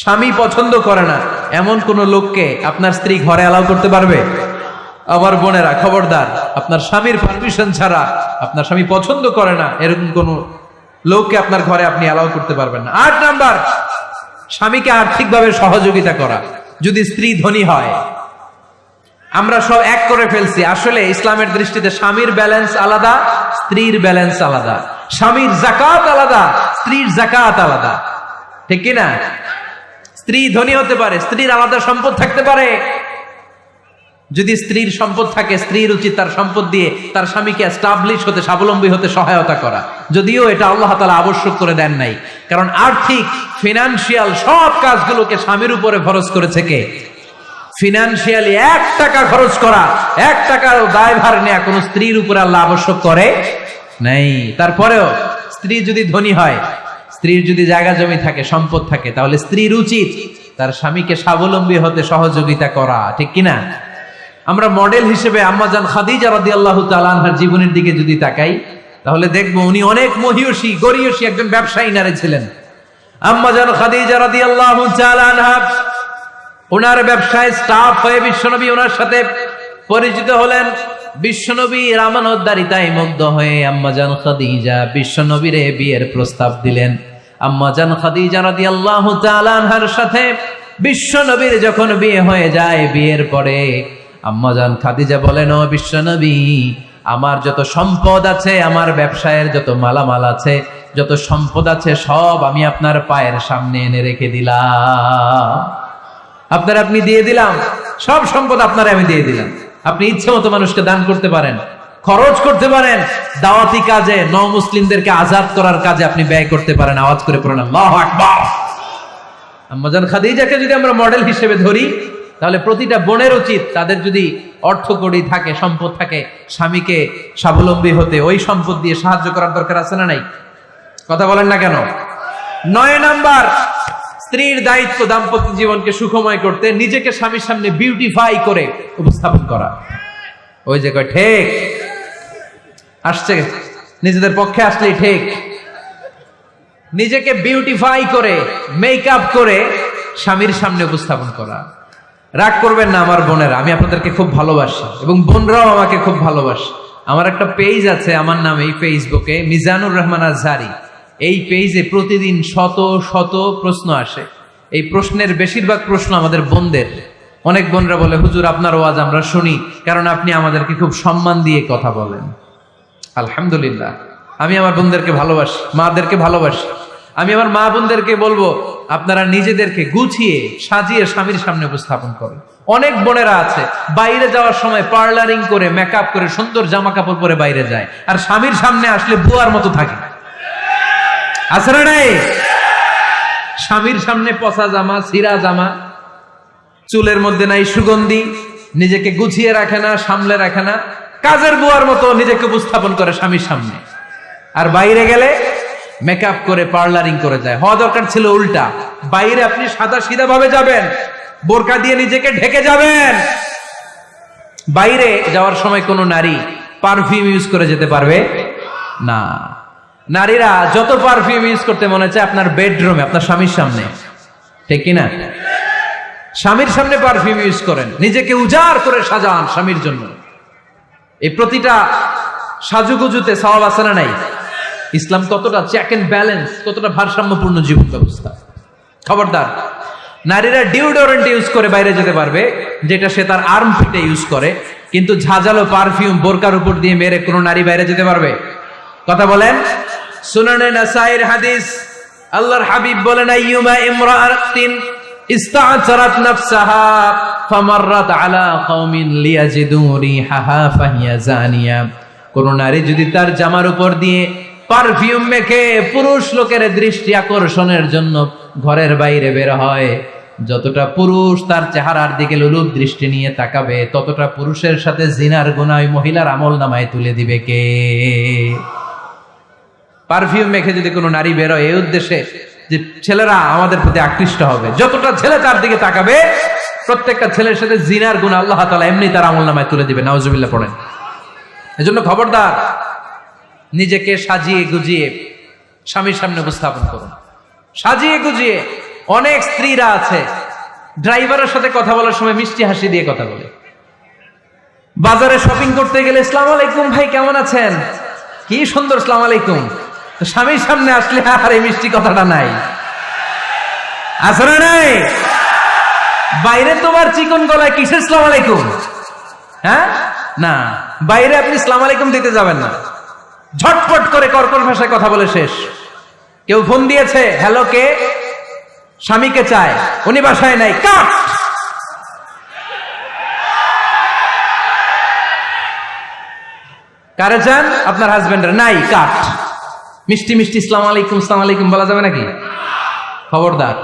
স্বামী পছন্দ করে না। এমন কোন লোককে আপনার স্ত্রী ঘরে অ্যালাউ করতে পারবে? আমার বোনেরা, খবরদার, আপনার স্বামীর পারমিশন ছাড়া আপনার স্বামী পছন্দ করে না, এরকম কোন লোককে আপনার ঘরে আপনি অ্যালাউ করতে পারবেন না। আট নাম্বার, স্বামীকে আর্থিকভাবে সহযোগিতা করা। যদি স্ত্রী ধনী হয়, আমরা সব এক করে ফেলছি। আসলে ইসলামের দৃষ্টিতে স্বামীর ব্যালেন্স আলাদা, স্ত্রীর ব্যালেন্স আলাদা। স্বামীর জাকাত আলাদা, স্ত্রীর জাকাত আলাদা। ঠিক কি না স্ত্রী ধনী হতে পারে, স্ত্রীর আলাদা সম্পদ থাকতে পারে। যদি স্ত্রীর সম্পদ থাকে, স্ত্রীর উচিত তার সম্পদ দিয়ে তার স্বামীকে এস্টাবলিশ হতে, স্বাবলম্বী হতে সহায়তা করা। যদিও এটা আল্লাহ তালা আবশ্যক করে দেন নাই। কারণ আর্থিক ফিনান্সিয়াল সব কাজগুলোকে স্বামীর উপরে খরচ করেছে কে? ফিনান্সিয়ালি এক টাকা খরচ করা, এক টাকার দায়ভার নেওয়া কোনো স্ত্রীর উপরে আল্লাহ আবশ্যক করে নাই। তারপরেও স্ত্রী যদি ধনী হয় স্ত্রীর যদি জায়গা জমি থাকে, সম্পদ থাকে, তাহলে স্ত্রীর উচিত তার স্বামীকে স্বাবলম্বী হতে সহযোগিতা করা, ঠিক কিনা? আমরা মডেল হিসেবে আম্মাজান খাদিজা রাদিয়াল্লাহু তাআলা আনহার জীবনের দিকে যদি তাকাই, তাহলে দেখব উনি অনেক মহিয়সী, গরিয়সী একজন ব্যবসায়ী নারী ছিলেন। আম্মাজান খাদিজা তাআলা আনহা ওনার ব্যবসায় স্টাফ হয়ে বিশ্বনবী ওনার সাথে পরিচিত হলেন। বিশ্বনবী রামানোদ্দারিতায় মুগ্ধ হয়ে আম্মাজান খাদিজা বিশ্বনবীরে বিয়ের প্রস্তাব দিলেন। আম্মাজান খাদিজা রাদিয়াল্লাহু তাআলা আনহার সাথে বিশ্বনবীর যখন বিয়ে হয়ে যায় বিয়ের পরে আম্মাজান খাদিজা বলেন, ও বিশ্বনবী আমার যত সম্পদ আছে, আমার ব্যবসায়ের যত মালামাল আছে, যত সম্পদ আছে, সব আমি আপনার পায়ের সামনে এনে রেখে দিলাম। আপনার আপনি দিয়ে দিলাম, সব সম্পদ আপনার আমি দিয়ে দিলাম। আপনি ইচ্ছে মতো মানুষকে দান করতে পারেন। খরচ করতে পারেন। দাওয়াতি কাজে ন মুসলিমদেরকে আজাদ করার কাজে আপনি ব্যয় করতে পারেন। আওয়াজ করে পড়েন আম্মাজান খাদিজাকে যদি আমরা মডেল হিসেবে ধরি, তাহলে প্রতিটা বোনের উচিত তাদের যদি অর্থ কড়ি থাকে, সম্পদ থাকে, স্বামীকে স্বাবলম্বী হতে। ওই সম্পদ দিয়ে সাহায্য করার দরকার আছে না নাই? কথা বলেন না কেন? নয় নাম্বার, স্ত্রীর দায়িত্ব দাম্পত্য জীবনকে সুখময় করতে, নিজেকে স্বামীর সামনে বিউটিফাই করে উপস্থাপন করা। ওই যে ঠিক। আসছে। নিজেদের পক্ষে আসলেই ঠিক। নিজেকে বিউটিফাই করে মেকআপ করে স্বামীর সামনে উপস্থাপন করা। রাগ করবেন না আমার বোনেরা, আমি আপনাদেরকে খুব ভালোবাসি এবং বোনরাও আমাকে খুব ভালোবাসে। আমার একটা পেজ আছে, আমার নামে এই ফেসবুকে মিজানুর রহমান আজহারি। এই পেজে প্রতিদিন শত শত প্রশ্ন আসে। এই প্রশ্নের বেশিরভাগ প্রশ্ন আমাদের বোনদের। অনেক বোনরা বলে, হুজুর, আপনার ওয়াজ আমরা শুনি। কারণ আপনি আমাদেরকে খুব সম্মান দিয়ে কথা বলেন। আলহামদুলিল্লাহ। আমি আমার বোনদেরকে ভালোবাসি, মাদেরকে ভালোবাসি। আমি আমার মা বোনদেরকে বলব, আপনারা নিজেদেরকে গুছিয়ে সাজিয়ে স্বামীর সামনে উপস্থাপন করেন। অনেক বোনেরা আছে, বাইরে যাওয়ার সময় পার্লারিং করে মেকআপ করে, সুন্দর জামা কাপড় পরে বাইরে যায়। আর স্বামীর সামনে আসলে বুয়ার মতো থাকে। আছে না নাই? স্বামীর সামনে পচা জামা সিরা জামা, চুলের মধ্যে নাই সুগন্ধি, নিজেকে গুছিয়ে রাখে না, সামলে রাখে না। কাজের বুয়ার মতো নিজেকে উপস্থাপন করে স্বামীর সামনে। আর বাইরে গেলে মেকআপ করে পার্লারিং করে যায়। হওয়া দরকার ছিল উল্টা। বাইরে আপনি সাদা সিধা ভাবে যাবেন, বোরকা দিয়ে নিজেকে ঢেকে যাবেন। বাইরে যাওয়ার সময় কোনো নারী পারফিউম ইউজ করে যেতে পারবে? না। নারীরা যত পারফিউম ইউজ করতে মনে চায় আপনার বেডরুমে আপনার স্বামীর সামনে। ঠিক কিনা? স্বামীর সামনে পারফিউম ইউজ করেন। নিজেকে উজাড় করে সাজান স্বামীর জন্য। এই প্রতিটা সাজুগুজুতে সওয়াব আছে না নাই? ইসলাম কতটা চেক এন্ড ব্যালেন্স কতটা ভারসাম্যপূর্ণ জীবন ব্যবস্থা? খবরদার, নারীরা ডিওডোরেন্ট ইউজ করে বাইরে যেতে পারবে, যেটা সে তার আর্ম ফিটে ইউজ করে, কিন্তু ঝাঁঝালো পারফিউম বোরকার উপর দিয়ে মেরে কোনো নারী বাইরে যেতে পারবে? কথা বলেন? সুনানে নাসাইর হাদিস, আল্লাহর হাবিব বলেন, আইয়ুমা ইমরাআতিন ইস্তা'সারাত নাফসাহা ফামাররাত আলা কওমিন লিয়াজিদু রিহাহা ফাহিয়া জানিয়া। কোন নারী যদি তার জামার উপর দিয়ে পারফিউম মেখে পুরুষ লোকের দৃষ্টি আকর্ষণের জন্য ঘরের বাইরে বের হয়, যতটা পুরুষ তার চেহারার দিকে লুলুপ দৃষ্টি নিয়ে তাকাবে, ততটা পুরুষের সাথে জিনার গুনায় মহিলার আমল নামায় তুলে দিবে কে? পারফিউম মেখে যদি কোনো নারী বেরোয় এই উদ্দেশ্যে যে ছেলেরা আমাদের প্রতি আকৃষ্ট হবে। যতটা ছেলে তার দিকে তাকাবে, প্রত্যেকটা ছেলের সাথে জিনার গুণ আল্লাহ তালা এমনি তার আমল নামায় তুলে দিবে নাওজুবিল্লাহ পড়েন। এজন্য খবরদার, নিজেকে সাজিয়ে গুজিয়ে স্বামীর সামনে উপস্থাপন করুন। সাজিয়ে গুজিয়ে অনেক স্ত্রীরা আছে, ড্রাইভারের সাথে কথা বলার সময় মিষ্টি হাসি দিয়ে কথা বলে। বাজারে শপিং করতে গেলে ইসলাম আলাইকুম ভাই, কেমন আছেন? কি সুন্দর ইসলাম আলাইকুম। স্বামীর সামনে আসলে আর এই মিষ্টি কথাটা নাই। না নাই? বাইরে তোমার চিকন গলায় কিসের ইসলাম আলাইকুম? হ্যাঁ? না, বাইরে আপনি ইসলাম আলাইকুম দিতে যাবেন না। ঝটপট করে কর্কশ ভাষায় কথা বলে শেষ। কেউ ফোন দিয়েছে, হ্যালো, কে? স্বামীকে চায়, উনি বাসায় নাই, কাট! কারে চান? আপনার হাজবেন্ডের। নাই, কাট! মিষ্টি মিষ্টি ইসলাম আলাইকুম ইসলাম আলাইকুম, বলা যাবে নাকি? খবরদার।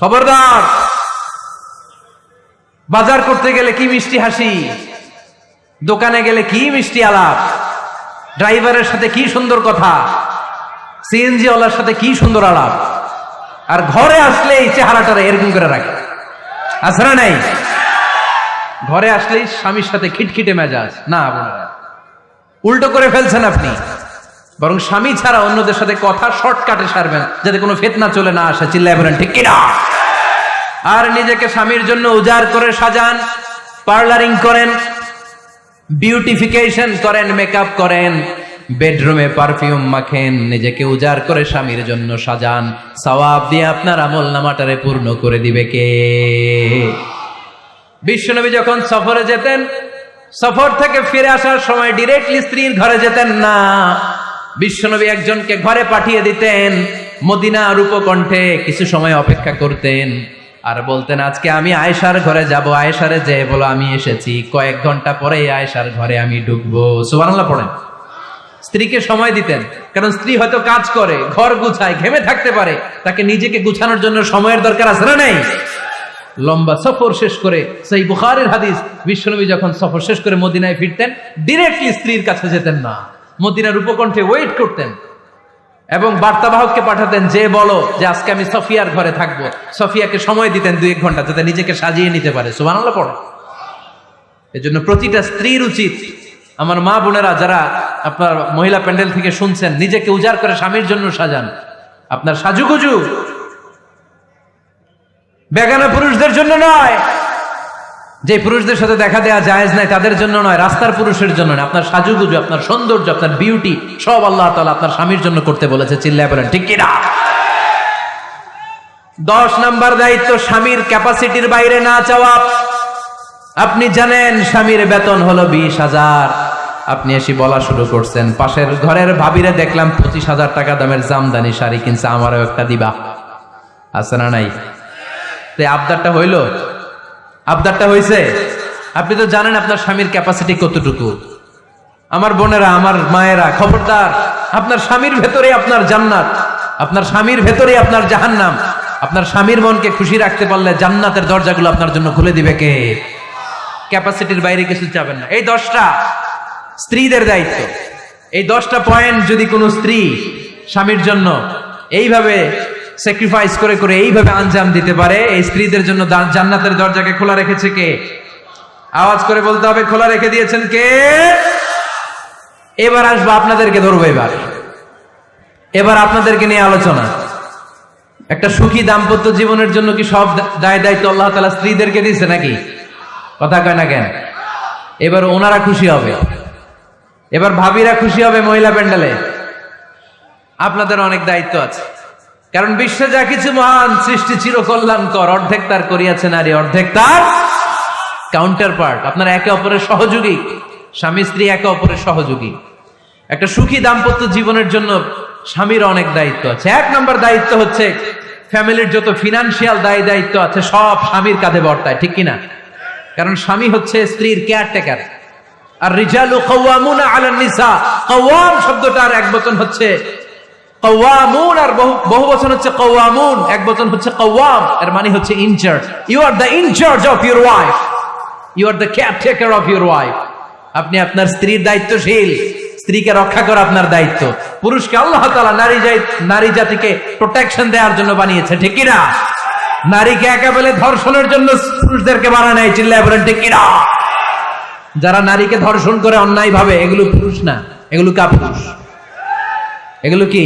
খবরদার! বাজার করতে গেলে কি মিষ্টি হাসি? দোকানে গেলে কি মিষ্টি আলাপ? ড্রাইভারের সাথে কি সুন্দর কথা? সিএনজি ওয়ালার সাথে কি সুন্দর আলাপ? আর ঘরে আসলে এই চেহারাটারে এরকম করে রাখে। না নাই? ঘরে আসলেই স্বামীর সাথে খিটখিটে মেজাজ। না, বোনেরা। উল্টো করে ফেলছেন আপনি। বরং স্বামী ছাড়া অন্যদের সাথে কথা শর্টকাটে সারবেন যাতে কোনো ফেতনা চলে না আসে। চিল্লায় বলেন, ঠিক কিনা? আর নিজেকে স্বামীর জন্য উজাড় করে সাজান, পার্লারিং করেন, বিউটিফিকেশন করেন, মেকআপ করেন, বেডরুমে পারফিউম মাখেন, নিজেকে উজাড় করে স্বামীর জন্য সাজান। সওয়াব দিয়ে আপনার আমল নামাটারে পূর্ণ করে দিবে কে? বিশ্বনবী যখন সফরে যেতেন, সফর থেকে ফিরে আসার সময় ডিরেক্টলি স্ত্রীর ঘরে যেতেন না। বিশ্বনবী একজনকে ঘরে পাঠিয়ে দিতেন মদিনা রূপকণ্ঠে কিছু সময় অপেক্ষা করতেন। আর বলতেন, আজকে আমি আয়েশার ঘরে যাব। আয়েশারে যে বলো, আমি এসেছি। কয়েক ঘণ্টা পরে আয়েশার ঘরে আমি ঢুকবো। সুবহানাল্লাহ পড়েন। স্ত্রীকে সময় দিতেন, কারণ স্ত্রী হয়তো কাজ করে, ঘর গুছায়, ঘেমে থাকতে পারে। তাকে নিজেকে গুছানোর জন্য সময়ের দরকার আছে না নাই? লম্বা সফর শেষ করে সেই বুখারের হাদিস, বিশ্বনবী যখন সফর শেষ করে মদিনায় ফিরতেন ডিরেক্টলি স্ত্রীর কাছে যেতেন না। মদিনার উপকণ্ঠে ওয়েট করতেন এবং বার্তাবাহককে পাঠাতেন, যে বলো যে আজকে আমি সফিয়ার ঘরে থাকব। সফিয়াকে সময় দিতেন দুই এক ঘণ্টা, যাতে নিজেকে সাজিয়ে নিতে পারে। সুবানাল্লাহ পড়ে। এজন্য প্রতিটা স্ত্রীর উচিত, আমার মা বোনেরা যারা আপনার মহিলা প্যান্ডেল থেকে শুনছেন, নিজেকে উজাড় করে স্বামীর জন্য সাজান। আপনার সাজুগুজু বেগানা পুরুষদের জন্য নয় যে পুরুষদের সাথে দেখা দেওয়া জায়েজ নাই, তাদের জন্য নয়, রাস্তার পুরুষের জন্য নয়। আপনার সাজুগুজু, আপনার সৌন্দর্য, আপনার বিউটি সব আল্লাহ তাআলা আপনার স্বামীর জন্য করতে বলেছে, চিল্লায় বলেন, ঠিক কিনা? দশ নাম্বার দায়িত্ব, স্বামীর ক্যাপাসিটির বাইরে না চাওয়া। আপনি জানেন, স্বামীর বেতন হলো বিশ হাজার। আপনি এসে বলা শুরু করছেন, পাশের ঘরের ভাবিরে দেখলাম পঁচিশ হাজার টাকা দামের জামদানি শাড়ি কিনছে, আমারও একটা দিবা। আছে না নাই? আবদারটা হইল? আবদারটা হইছে আপনি তো জানেন আপনার স্বামীর ক্যাপাসিটি কতটুকু। আমার বোনেরা, আমার মায়েরা, খবরদার, আপনার স্বামীর ভেতরে আপনার জান্নাত, আপনার স্বামীর ভেতরে আপনার জাহান্নাম, আপনার স্বামীর মনকে খুশি রাখতে পারলে জান্নাতের দরজাগুলো আপনার জন্য খুলে দিবে কে? ক্যাপাসিটির বাইরে কিছু চাবেন না। এই দশটা স্ত্রীদের দায়িত্ব। এই দশটা পয়েন্ট যদি কোনো স্ত্রী স্বামীর জন্য এইভাবে স্যাক্রিফাইস করে করে এইভাবে আঞ্জাম দিতে পারে। এই স্ত্রীদের জন্য জান্নাতের দরজাকে খোলা রেখেছে কে? আওয়াজ করে বলতে হবে, খোলা রেখে দিয়েছেন কে? এবার আসব আপনাদেরকে ধরবো এবার। এবার আপনাদেরকে নিয়ে আলোচনা। একটা সুখী দাম্পত্য জীবনের জন্য কি সব দায় দায়িত্ব আল্লাহ তালা স্ত্রীদেরকে দিচ্ছে নাকি? কথা কয় না কেন? এবার ওনারা খুশি হবে। এবার ভাবিরা খুশি হবে মহিলা প্যান্ডেলে। আপনাদের অনেক দায়িত্ব আছে। কারণ বিশ্বে যা কিছু মহান সৃষ্টি চির কল্যাণকর অর্ধেক তার করিয়াছে নারী, অর্ধেক তার কাউন্টার পার্ট আপনারা একে অপরের সহযোগী, স্বামী, স্ত্রী একে অপরের সহযোগী। একটা সুখী দাম্পত্য জীবনের জন্য স্বামীর অনেক দায়িত্ব আছে। এক নম্বর দায়িত্ব হচ্ছে ফ্যামিলির যত ফিনান্সিয়াল দায় দায়িত্ব আছে, সব স্বামীর কাঁধে বর্তায়, ঠিক কিনা? কারণ স্বামী হচ্ছে স্ত্রীর কেয়ারটেকার আর রিজালু কওয়ামুনা আলান নিসা, কওয়াম শব্দটার এক বচন হচ্ছে কওয়ামুন আর বহু বচন হচ্ছে কওয়ামুন, এক বচন হচ্ছে কওয়াম, এর মানে হচ্ছে in charge you are the in charge of your wife you are the caretaker of your wife আপনি আপনার স্ত্রীর দায়িত্বশীল। স্ত্রীকে রক্ষা করা আপনার দায়িত্ব। পুরুষকে আল্লাহ তাআলা নারী নারী জাতিকে প্রোটেকশন দেওয়ার জন্য বানিয়েছে, ঠিক কিনা? নারীকে একেবারে ধর্ষণের জন্য পুরুষদেরকে বানানো চিল্লায় বলেন, ঠিক কিনা? যারা নারীকে ধর্ষণ করে অন্যায় ভাবে এগুলো পুরুষ না, এগুলো কা পুরুষ এগুলো কি?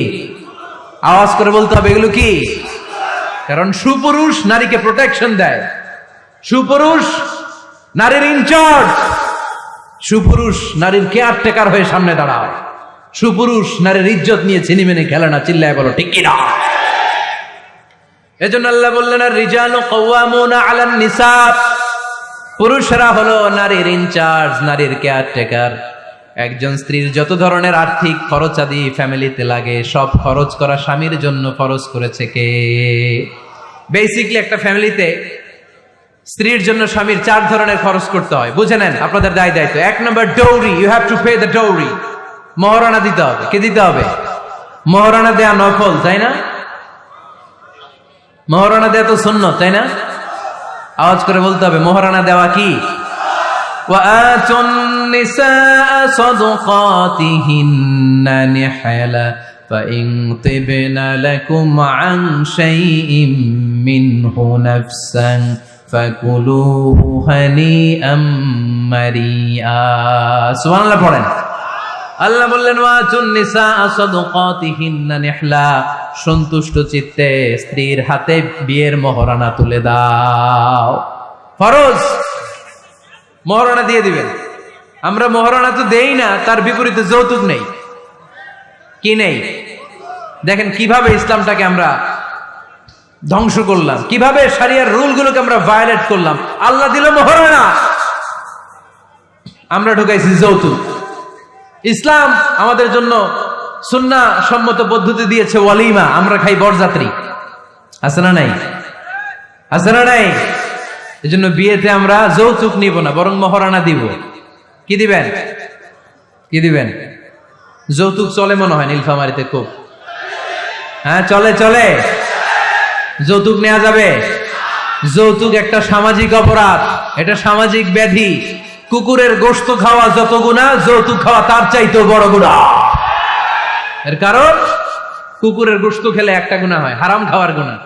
আওয়াজ করে বলতে হবে, এগুলো কি? কারণ সুপুরুষ নারীকে প্রোটেকশন দেয়। সুপুরুষ নারীর ইনচার্জ সুপুরুষ নারীর কেয়ার টেকার হয়ে সামনে দাঁড়ায় সুপুরুষ নারীর ইজ্জত নিয়ে চিনি মেনে খেলে না, চিল্লায় বলো, ঠিক কিনা? এজন্য আল্লাহ বললেন আর রিজালু কওয়ামুনা আলান নিসা পুরুষরা হলো নারীর ইনচার্জ নারীর কেয়ার টেকার একজন স্ত্রীর যত ধরনের আর্থিক খরচ আদি ফ্যামিলিতে লাগে, সব খরচ করা স্বামীর জন্য খরচ করেছে কে? বেসিকলি একটা ফ্যামিলিতে স্ত্রীর জন্য স্বামীর চার ধরনের খরচ করতে হয়। বুঝে নেন আপনাদের দায় দায়িত্ব। এক নম্বর dowry you have to pay the dowry মহারণা দিতে হবে। কে দিতে হবে? মহারণা দেয়া নফল, তাই না? মহারণা দেয়া তো শূন্য তাই না? আওয়াজ করে বলতে হবে, মহারণা দেওয়া কি? وآتوا النساء صدقاتهن نحلا فإن طبن لكم عن شيء منه نفسا فكلوه هنيئا مريئا سبحان الله পড়েন আল্লাহ বললেন ওয়াতুন নিসা সাদকাতিহিন্না নিহলা সন্তুষ্ট চিত্তে স্ত্রীর হাতে বিয়ের মহরানা তুলে দাও ফরজ মহারণা দিয়ে দিবেন। আমরা মহারণা তো দেই না, তার বিপরীতে যৌতুক নেই। কি নেই? দেখেন কীভাবে ইসলামটাকে আমরা ধ্বংস করলাম, কীভাবে সারিয়ার রুলগুলোকে আমরা ভায়োলেট করলাম। আল্লাহ দিল মহারণা। আমরা ঢুকাইছি যৌতুক। ইসলাম আমাদের জন্য সুন্না সম্মত পদ্ধতি দিয়েছে ওয়ালিমা, আমরা খাই বরযাত্রী। আছে না নাই? আছে না নাই? এই জন্য বিয়েতে আমরা যৌতুক নিব না, বরং মহারানা দিব। কি দিবেন? কি দিবেন? যৌতুক চলে মনে হয় নীলফামারিতে খুব। হ্যাঁ চলে চলে। যৌতুক নেওয়া যাবে। যৌতুক একটা সামাজিক অপরাধ, এটা সামাজিক ব্যাধি। কুকুরের গোস্ত খাওয়া যত গুণা, যৌতুক খাওয়া তার চাইতেও বড় গুণা। এর কারণ, কুকুরের গোস্ত খেলে একটা গুণা হয়, হারাম খাওয়ার গুণা।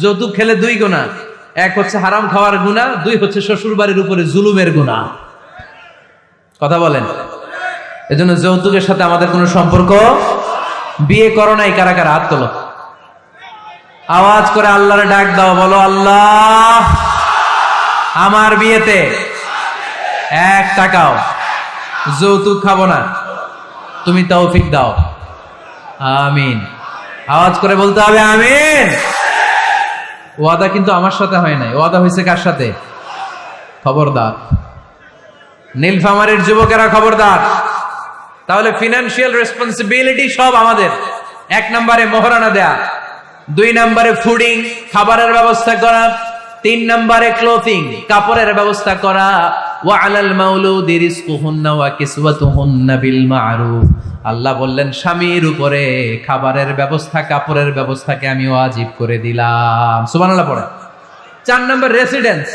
যৌতুক খেলে দুই গুণা। এক হচ্ছে হারাম খাওয়ার গুণা দুই হচ্ছে শ্বশুর বাড়ির উপরে জুলুমের গুণা কথা বলেন। এজন্য যৌতুকের সাথে আমাদের কোনো সম্পর্ক? বিয়ে করো নাই, কারা কারা? হাত তোলো। আওয়াজ করে আল্লাহরে ডাক দাও, বলো, আল্লাহ, আমার বিয়েতে এক টাকাও যৌতুক খাব না। তুমি তৌফিক দাও। আমিন। আওয়াজ করে বলতে হবে, আমিন। ওয়াদা কিন্তু আমার সাথে হয় নাই। ওয়াদা হয়েছে কার সাথে? খবরদার। নীলফামারের যুবকেরা খবরদার। তাহলে ফিনান্সিয়াল রেসপন্সিবিলিটি সব আমাদের। এক নম্বরে মোহরানা দেয়া। দুই নম্বরে ফুডিং খাবারের ব্যবস্থা করা। তিন নম্বরে ক্লোথিং কাপড়ের ব্যবস্থা করা। আল্লাহ বললেন, স্বামীর উপরে খাবারের ব্যবস্থা, কাপড়ের ব্যবস্থাকে আমি ওয়াজিব করে দিলাম। সুবহানাল্লাহ পড়ে। চার নম্বর রেসিডেন্স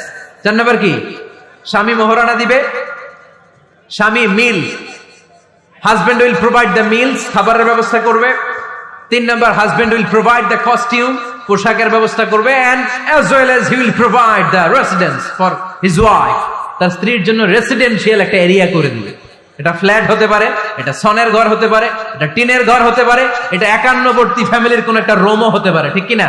চার নম্বর কি? স্বামী মোহরানা দিবে। স্বামী meal husband will provide the meals খাবারের ব্যবস্থা করবে। তিন নম্বর husband will provide the costume পোশাকের ব্যবস্থা করবে and as well as he provide the residence for his wife তার স্ত্রীর জন্য রেসিডেন্সিয়াল একটা এরিয়া করে দিবে। এটা ফ্ল্যাট হতে পারে, এটা সনের ঘর হতে পারে, এটা টিনের ঘর হতে পারে, এটা একান্নবর্তী ফ্যামিলির কোন একটা রোমও হতে পারে, ঠিক কিনা?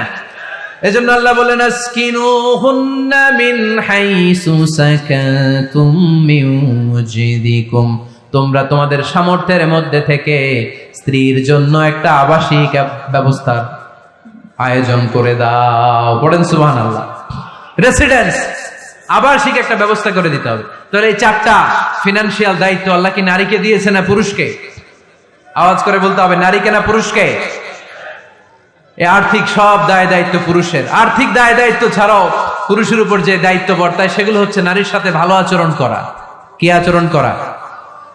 এজন্য আল্লাহ বলেন, আসকিনুহুন্না মিন হাইসু সাকাতুম মিন তোমরা তোমাদের সামর্থ্যের মধ্যে থেকে স্ত্রীর জন্য একটা আবাসিক ব্যবস্থার আয়োজন করে দাও। পড়েন সুবহানাল্লাহ। রেসিডেন্স আবাসিক একটা ব্যবস্থা করে দিতে হবে। তাহলে এই চারটা ফিনান্সিয়াল দায়িত্ব আল্লাহ কি নারীকে দিয়েছে না পুরুষকে? আওয়াজ করে বলতে হবে, নারীকে না পুরুষকে? আর্থিক সব দায় দায়িত্ব পুরুষের। আর্থিক দায় দায়িত্ব ছাড়াও পুরুষের উপর যে দায়িত্ব বর্তায়, সেগুলো হচ্ছে নারীর সাথে ভালো আচরণ করা। কি আচরণ করা?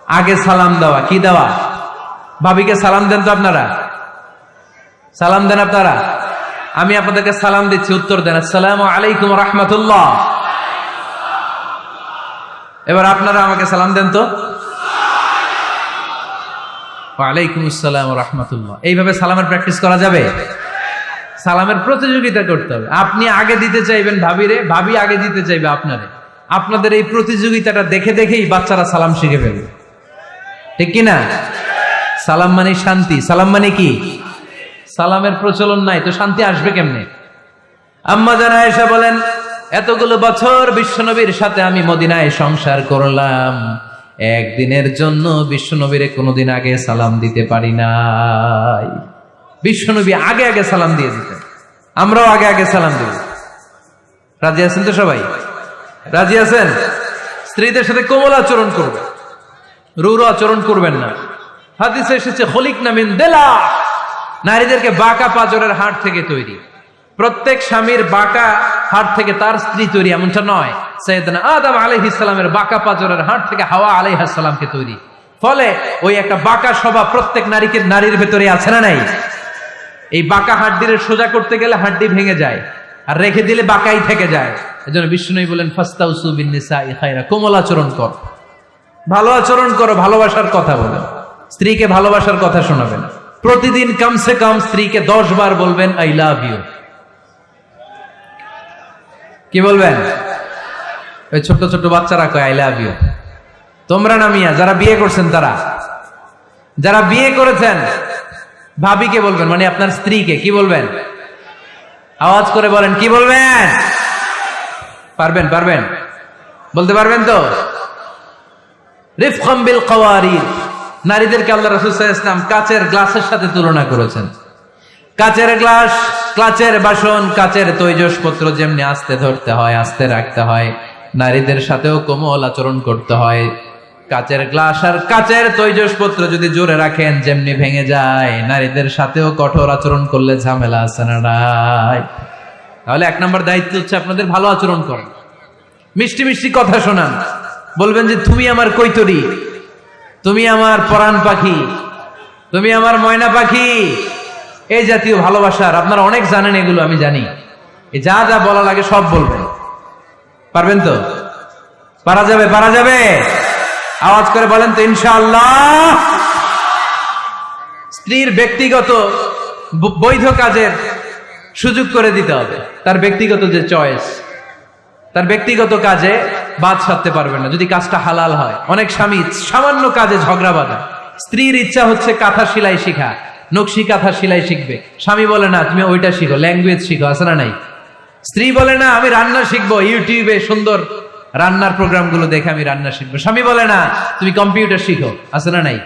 আগে সালাম দেওয়া। কি দেওয়া? ভাবিকে সালাম দেন তো আপনারা? সালাম দেন আপনারা? আমি আপনাদেরকে সালাম দিচ্ছি, উত্তর দেন। আসসালাম আলাইকুম রহমতুল্লাহ। এবার আপনারা আমাকে সালাম দেন তো। ওয়ালাইকুম আসসালাম রহমতুল্লাহ। এইভাবে সালামের প্র্যাকটিস করা যাবে? সালামের প্রতিযোগিতা করতে হবে। আপনি আগে দিতে চাইবেন ভাবিরে, ভাবি আগে দিতে চাইবে আপনারে। আপনাদের এই প্রতিযোগিতাটা দেখে দেখেই বাচ্চারা সালাম শিখে ফেলবে। ঠিক কিনা? সালাম মানে শান্তি। সালাম মানে কি? সালামের প্রচলন নাই, তো শান্তি আসবে কেমনে? আম্মা জানা এসে বলেন, এতগুলো বছর বিশ্বনবীর সাথে আমি মদিনায় সংসার করলাম। একদিনের জন্য বিশ্বনবীরে কোনোদিন আগে সালাম দিতে পারি নাই। বিশ্বনবী আগে আগে সালাম দিয়ে দিতেন। আমরাও আগে আগে সালাম দিই। রাজি আছেন তো সবাই? রাজি আছেন? স্ত্রীদের সাথে কোমল আচরণ করবে রুর আচরণ করবেন না। হাদিসে এসেছে হলিক নামিন দেলা নারীদেরকে বাঁকা পাজরের হাট থেকে তৈরি। প্রত্যেক স্বামীর বাঁকা হাট থেকে তার স্ত্রী তৈরি, এমনটা নয়। সৈয়দনা আদম আলাইহ ইসলামের বাঁকা পাজরের হাট থেকে হাওয়া আলাইহ সালামকে তৈরি। ফলে ওই একটা বাঁকা স্বভাব প্রত্যেক নারীকে, নারীর ভেতরে আছে না নাই? এই বাঁকা হাড্ডির সোজা করতে গেলে হাড্ডি ভেঙে যায়, আর রেখে দিলে বাঁকাই থেকে যায়। এজন্য বিষ্ণুই বলেন, ফাস্তাউসু ইখাইরা কোমল আচরণ কর। ভালো আচরণ করো, ভালোবাসার কথা বলো। স্ত্রীকে ভালোবাসার কথা শোনাবেন প্রতিদিন কমসে কম স্ত্রীকে দশ বার বলবেন আই লাভ ইউ কি বলবেন? ওই ছোট্ট ছোট্ট বাচ্চারা কয় আই লাভ ইউ তোমরা না মিয়া, যারা বিয়ে করছেন তারা। যারা বিয়ে করেছেন, ভাবিকে বলবেন মানে আপনার স্ত্রীকে, কি বলবেন? আওয়াজ করে বলেন, কি বলবেন? পারবেন পারবেন? বলতে পারবেন তো? রিফকম বিল কওয়ারিদ। নারীদেরকে আল্লাহ রাসূল সাল্লাল্লাহু আলাইহি ওয়াসাল্লাম কাচের গ্লাসের সাথে তুলনা করেছেন। কাচের গ্লাস, কাচের বাসন, কাচের তৈজসপত্র যেমনি আস্তে ধরতে হয়, আস্তে রাখতে হয়, নারীদের সাথেও কোমল আচরণ করতে হয়। কাচের গ্লাস আর কাচের তৈজসপত্র যদি জোরে রাখেন, যেমনি ভেঙে যায়, নারীদের সাথেও কঠোর আচরণ করলে ঝামেলা আছে না তাহলে এক নম্বর দায়িত্ব হচ্ছে আপনাদের ভালো আচরণ করেন মিষ্টি মিষ্টি কথা শোনান। বলবেন যে, তুমি আমার কৈতরি। তুমি আমার পরাণ পাখি। তুমি আমার ময়না পাখি। এই জাতীয় ভালোবাসার, আপনারা অনেক জানেন এগুলো, আমি জানি। যা যা বলা লাগে সব বলবেন। পারবেন তো? পারা যাবে পারা যাবে? আওয়াজ করে বলেন তো, ইনশাআল্লাহ। স্ত্রীর ব্যক্তিগত বৈধ কাজের সুযোগ করে দিতে হবে। তার ব্যক্তিগত যে চয়েস। তার ব্যক্তিগত কাজে বাদ সাধতে পারবে না, যদি কাজটা হালাল হয়। অনেক স্বামী সামান্য কাজে ঝগড়া বাঁধে। স্ত্রীর ইচ্ছা হচ্ছে কাঁথা সেলাই শিখা, নকশি কাঁথা সেলাই শিখবে। স্বামী বলে, না, তুমি ওইটা শিখো, ল্যাঙ্গুয়েজ শিখো, আছে না নাই? স্ত্রী বলে, না, আমি রান্না শিখব, ইউটিউবে সুন্দর রান্নার প্রোগ্রামগুলো দেখে আমি রান্না শিখব। স্বামী বলে, না, তুমি কম্পিউটার শিখো, আছে না নাই?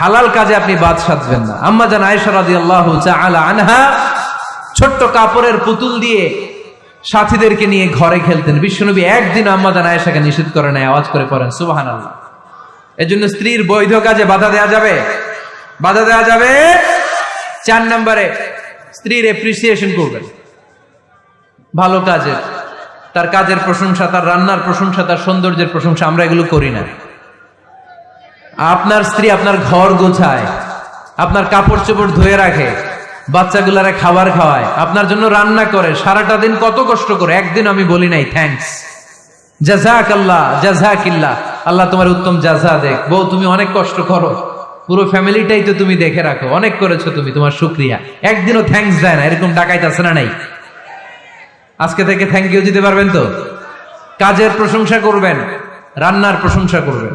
হালাল কাজে আপনি বাদ সাধবেন না। আম্মা জান আয়েশা রাদিয়াল্লাহু তাআলা আনহা ছোট্ট কাপড়ের পুতুল দিয়ে সাথীদেরকে নিয়ে ঘরে খেলতেন। বিশ্বনবী একদিন আম্মা জান আয়েশাকে নিষেধ করে নেয় আওয়াজ করে পড়েন, সুবহানাল্লাহ। এজন্য স্ত্রীর বৈধ কাজে বাধা দেয়া যাবে? বাধা দেয়া যাবে? চার নম্বরে, স্ত্রীর এপ্রিসিয়েশন করবেন। ভালো কাজের, তার কাজের প্রশংসা, তার রান্নার প্রশংসা, তার সৌন্দর্যের প্রশংসা, আমরা এগুলো করি না। আপনার স্ত্রী আপনার ঘর গোছায়, আপনার কাপড় চোপড় ধুয়ে রাখে বাচ্চাগুলারে খাবার খাওয়ায়, আপনার জন্য রান্না করে, সারাটা দিন কত কষ্ট করে, একদিন আমি বলি নাই থ্যাঙ্কস জাজাক আল্লাহ জাজাকিল্লাহ আল্লাহ তোমার উত্তম জাজা দেখ। বউ, তুমি অনেক কষ্ট করো। পুরো ফ্যামিলিটাই তো তুমি দেখে রাখো। অনেক করেছ তুমি, তোমার শুক্রিয়া। একদিনও থ্যাংকস দেয় না, এরকম ডাকাইতে আছে না নাই? আজকে থেকে থ্যাংক ইউ দিতে পারবেন তো? কাজের প্রশংসা করবেন, রান্নার প্রশংসা করবেন।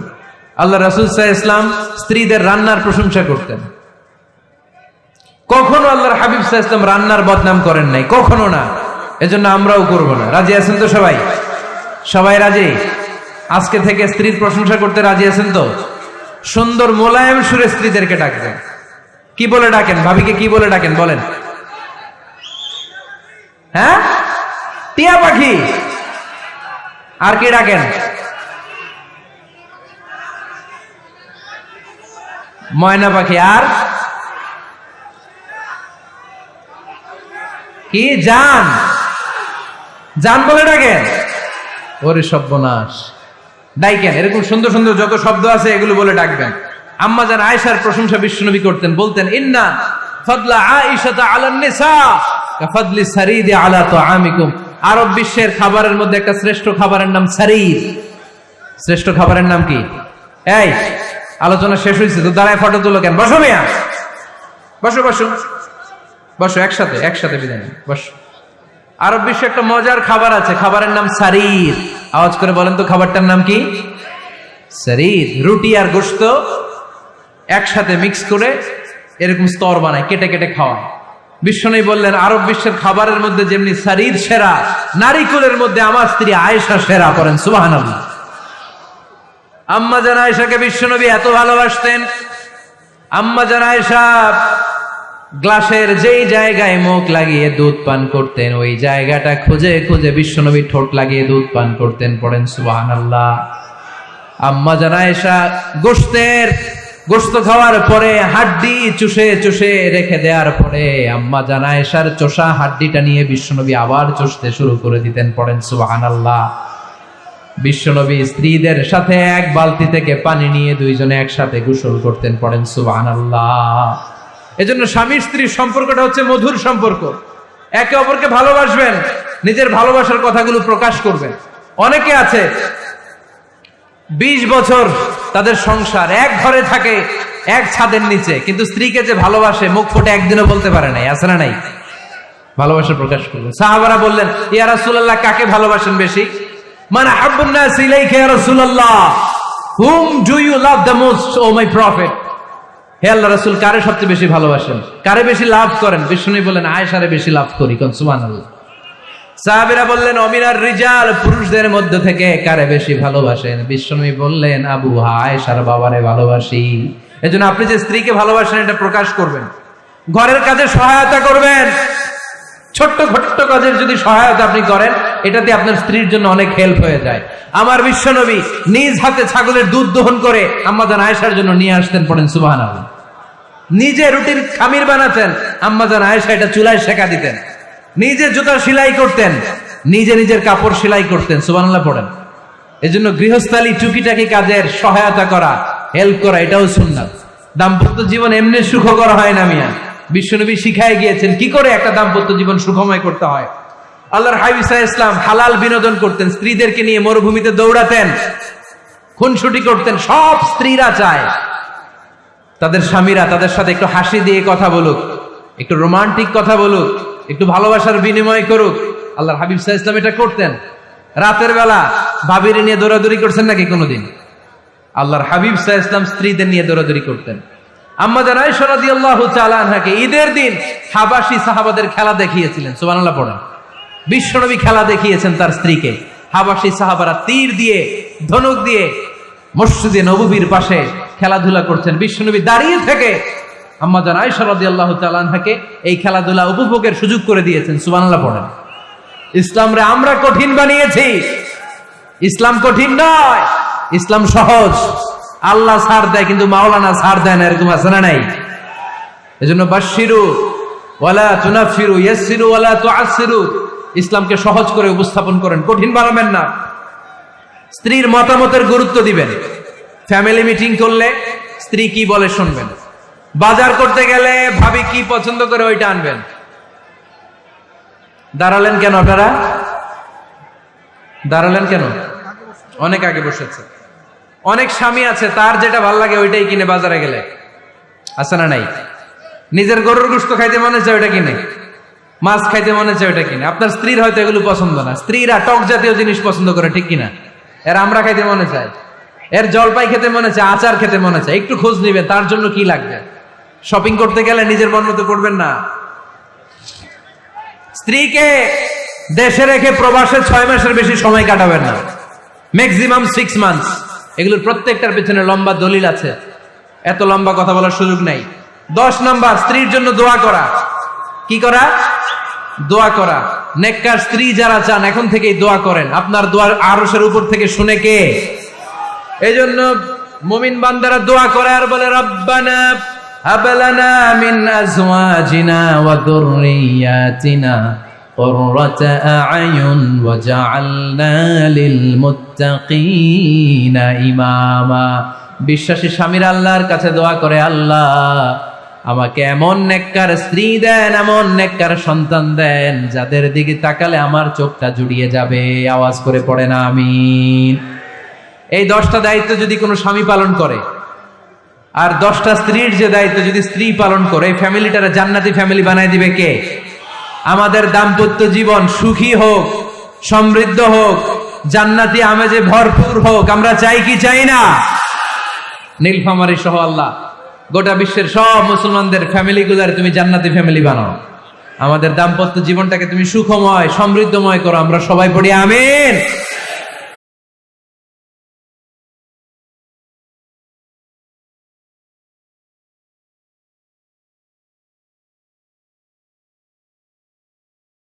আল্লাহ রাসুল সাহ ইসলাম স্ত্রীদের রান্নার প্রশংসা করতেন। কখনো আল্লাহর হাবিব ইসলাম রান্নার বদনাম করেন নাই, কখনো না। এজন্য আমরাও করব না। রাজি আছেন তো সবাই? সবাই রাজি? আজকে থেকে স্ত্রীর প্রশংসা করতে রাজি আছেন তো? সুন্দর মোলায়েম সুরে স্ত্রীদেরকে ডাকবেন। কি বলে ডাকেন? ভাবিকে কি বলে ডাকেন? বলেন। হ্যাঁ? টিয়া পাখি! আর কি ডাকেন? ময়না পাখি। আর? কি জান? জান বলে ডাকেন। ওরে সর্বনাশ। ডাইকেন, এরকম সুন্দর সুন্দর যত শব্দ আছে এগুলো বলে ডাকবেন। আম্মা জান আয়েশার প্রশংসা বিশ্বনবী করতেন, বলতেন, ইন্না ফাদলা আয়েশাতা আলান নিসা কাফাদলি সারিদি আলা তুআমিকুম। আরব বিশ্বের খাবারের মধ্যে একটা শ্রেষ্ঠ খাবারের নাম সারিদ। শ্রেষ্ঠ খাবারের নাম কি? এই, আলোচনা শেষ হয়েছে, তো দাঁড়ায় ফটো তুলো কেন? বসো মিয়া। বসো বসো। বসো, একসাথে একসাথে বিদায় বসো। আরব বিশ্বে একটা মজার খাবার আছে, খাবারের নাম সারির। আওয়াজ করে বলেন তো, খাবারটার নাম কি? সারির। রুটি আর গোস্ত একসাথে মিক্স করে এরকম স্তর বানায়, কেটে কেটে খাওয়ায়। বিশ্বনবী বললেন, আরব বিশ্বের খাবারের মধ্যে যেমনি শরীর সেরা, নারীকুলের মধ্যে আমার স্ত্রী আয়েশা সেরা করেন সুবাহান আম্মা জান আয়েশাকে বিশ্বনবী এত ভালোবাসতেন। আম্মা জান আয়েশা গ্লাসের যেই জায়গায় মুখ লাগিয়ে দুধ পান করতেন, ওই জায়গাটা খুঁজে খুঁজে বিশ্বনবী ঠোঁট লাগিয়ে দুধ পান করতেন, পড়েন সুবাহান আল্লাহ আম্মা জানায়সা গোস্তের গোস্ত খাওয়ার পরে হাড্ডি চুষে চুষে রেখে দেওয়ার পরে আম্মা জানায়সার চোষা হাড্ডিটা নিয়ে বিশ্বনবী আবার চষতে শুরু করে দিতেন, পড়েন সুবাহান আল্লাহ বিশ্বনবী স্ত্রীদের সাথে এক বালতি থেকে পানি নিয়ে দুইজনে একসাথে গোসল করতেন, পড়েন সুবাহান আল্লাহ এজন্য স্বামী স্ত্রীর সম্পর্কটা হচ্ছে মধুর সম্পর্ক। একে অপরকে ভালোবাসবেন, নিজের ভালোবাসার কথাগুলো প্রকাশ করবেন। অনেকে আছে, বিশ বছর তাদের সংসার, এক ঘরে থাকে, এক ছাদের নিচে, কিন্তু স্ত্রীকে যে ভালোবাসে, মুখ ফুটে একদিনও বলতে পারে নাই, আছে না নাই? ভালোবাসা প্রকাশ করবেন সাহাবারা বললেন, ইয়া রাসূলুল্লাহ, কাকে ভালোবাসেন বেশি? মানে আব্বুন নাস ইলাইকা ইয়া রাসূলুল্লাহ। হুম, do you love the most, O my prophet? হে আল্লাহ রাসুল, কারে সবচেয়ে বেশি ভালোবাসেন? কারে বেশি লাভ করেন? বিষ্ণু বললেন আয়সারে বেশি লাভ করি কনসুমান সাহাবিরা বললেন, অমিনার রিজাল পুরুষদের মধ্যে থেকে কারে বেশি ভালোবাসেন? বিশ্বনবী বললেন, আবু আয়েশার বাবারে ভালোবাসি। এজন্য আপনি যে স্ত্রীকে ভালোবাসেন, এটা প্রকাশ করবেন। ঘরের কাজে সহায়তা করবেন। ছোট্ট ছোট্ট কাজের যদি সহায়তা আপনি করেন, এটাতে আপনার স্ত্রীর জন্য অনেক হেল্প হয়ে যায়। আমার বিশ্বনবী নিজ হাতে ছাগলের দুধ দহন করে আম্মাজান আয়েশার জন্য নিয়ে আসতেন পড়েন সুবাহান নিজে রুটির খামির বানাতেন আম্মাজান আয়েশা এটা চুলায় শেখা দিতেন। নিজে জুতা সেলাই করতেন, নিজে নিজের কাপড় সেলাই করতেন সুবানাল্লাহ পড়েন। এই জন্য গৃহস্থালী টুকিটাকি কাজের সহায়তা করা হেল্প করা, এটাও সুন্নাত। দাম্পত্য জীবন এমনি সুখকর হয় না মিয়া। বিশ্বনবী শিখায় গিয়েছেন, কি করে একটা দাম্পত্য জীবন সুখময় করতে হয়? আল্লাহর হাবিসা ইসলাম হালাল বিনোদন করতেন, স্ত্রীদেরকে নিয়ে মরুভূমিতে দৌড়াতেন, খুনসুটি করতেন, সব স্ত্রীরা চায়। তাদের স্বামীরা তাদের সাথে একটু হাসি দিয়ে কথা বলুক, একটু রোমান্টিক কথা বলুক, একটু ভালোবাসার বিনিময় করুক। আল্লাহর হাবিব সাহা ইসলাম এটা করতেন। রাতের বেলা ভাবিরে নিয়ে দৌড়াদৌড়ি করছেন নাকি কোনোদিন? আল্লাহর হাবিব সাহা ইসলাম স্ত্রীদের নিয়ে দৌড়াদৌড়ি করতেন। আম্মাদান আয়সরাদি আল্লাহ চালানহাকে ঈদের দিন হাবাসি সাহাবাদের খেলা দেখিয়েছিলেন, সুবহানাল্লাহ পড়েন। বিশ্বনবী খেলা দেখিয়েছেন তার স্ত্রীকে। হাবাসি সাহাবারা তীর দিয়ে, ধনুক দিয়ে মসজিদে নববীর পাশে খেলাধুলা করছেন। বিশ্বনবী দাঁড়িয়ে থেকে আম্মাজান আয়সা রাদিয়াল্লাহু তাআলা আনহাকে এই খেলাধুলা উপভোগের সুযোগ করে দিয়েছেন, সুবহানাল্লাহ পড়েন। ইসলামরে আমরা কঠিন বানিয়েছি। ইসলাম কঠিন নয়, ইসলাম সহজ। আল্লাহ ছাড় দেয়, কিন্তু মাওলানা ছাড় দেয় না, এরকম আছে না নাই? এজন্য বাশিরু ওয়ালা তুনাফিরু, ইয়াসসিরু, ওয়ালা তুআসসিরু। ইসলামকে সহজ করে উপস্থাপন করেন, কঠিন বানাবেন না। স্ত্রীর মতামতের গুরুত্ব দিবেন। ফ্যামিলি মিটিং করলে স্ত্রী কি বলে শুনবেন? বাজার করতে গেলে ভাবি কি পছন্দ করে ওইটা আনবেন। দাঁড়ালেন কেন আপনারা? দাঁড়ালেন কেন? অনেক আগে বসেছে। অনেক স্বামী আছে, তার যেটা ভালো লাগে ওইটাই কিনে বাজারে গেলে। আছে না নাই? নিজের গরুর গুস্ত খাইতে মনে চায় ওইটা কিনে। মাছ খাইতে মনে চায় ওইটা কিনে। আপনার স্ত্রীর হয়তো এগুলো পছন্দ না। স্ত্রীরা টক জাতীয় জিনিস পছন্দ করে, ঠিক কিনা? এর আমরা খাইতে মনে চায়। এর জলপাই খেতে মনে চায়, আচার খেতে মনে চায়। একটু খোঁজ নিবে তার জন্য কি লাগবে? শপিং করতে গেলে নিজের মন মতো করবেন না। স্ত্রীকে দেশে রেখে প্রবাসে ছয় মাসের বেশি সময় কাটাবেন না। ম্যাক্সিমাম সিক্স মান্থস এগুলোর প্রত্যেকটার পেছনে লম্বা দলিল আছে। এত লম্বা কথা বলার সুযোগ নাই। দশ নাম্বার, স্ত্রীর জন্য দোয়া করা। কি করা? দোয়া করা। নেককার স্ত্রী যারা চান, এখন থেকেই দোয়া করেন। আপনার দোয়ার আরসের উপর থেকে শুনে কে? এই জন্য মুমিন বান্দারা দোয়া করে আর বলে, রব্বানা হাবলানা মিন আজওয়াজিনা ওয়া যুররিয়াতিনা। قرة أعين وجعلنا للمتقين إماما বিশ্বাসী স্বামীর আল্লাহর কাছে দোয়া করে আল্লাহ আমাকে এমন নেককার স্ত্রী দেন এমন নেককার সন্তান দেন যাদের দিকে তাকালে আমার চোখটা জুড়িয়ে যাবে আওয়াজ করে পড়ে না আমি এই দশটা দায়িত্ব যদি কোনো স্বামী পালন করে আর দশটা স্ত্রীর যে দায়িত্ব যদি স্ত্রী পালন করে এই ফ্যামিলিটারা জান্নাতি ফ্যামিলি বানায় দিবে কে আমাদের দাম্পত্য জীবন সুখী হোক, সমৃদ্ধ হোক, জান্নাতি আমেজে ভরপুর হোক, আমরা চাই কি চাই না? নীলফামারি সহ আল্লাহ, গোটা বিশ্বের সব মুসলমানদের ফ্যামিলি গুলার তুমি জান্নাতি ফ্যামিলি বানাও। আমাদের দাম্পত্য জীবনটাকে তুমি সুখময়, সমৃদ্ধময় করো, আমরা সবাই পড়ি আমিন।